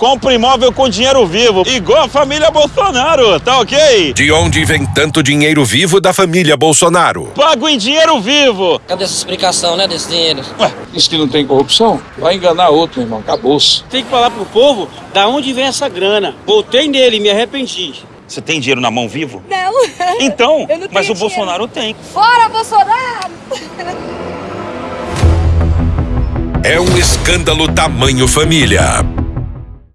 compra imóvel com dinheiro vivo, igual a família Bolsonaro, tá ok? De onde vem tanto dinheiro vivo da família Bolsonaro? Pago em dinheiro vivo. Cadê essa explicação, né, desse dinheiro? Ué, diz que não tem corrupção? Vai enganar outro, irmão. Acabou-se. Tem que falar pro povo da onde vem essa grana. Voltei nele e me arrependi. Você tem dinheiro na mão vivo? Não. Então, não mas o o Bolsonaro tem. Fora Bolsonaro! É um escândalo tamanho família.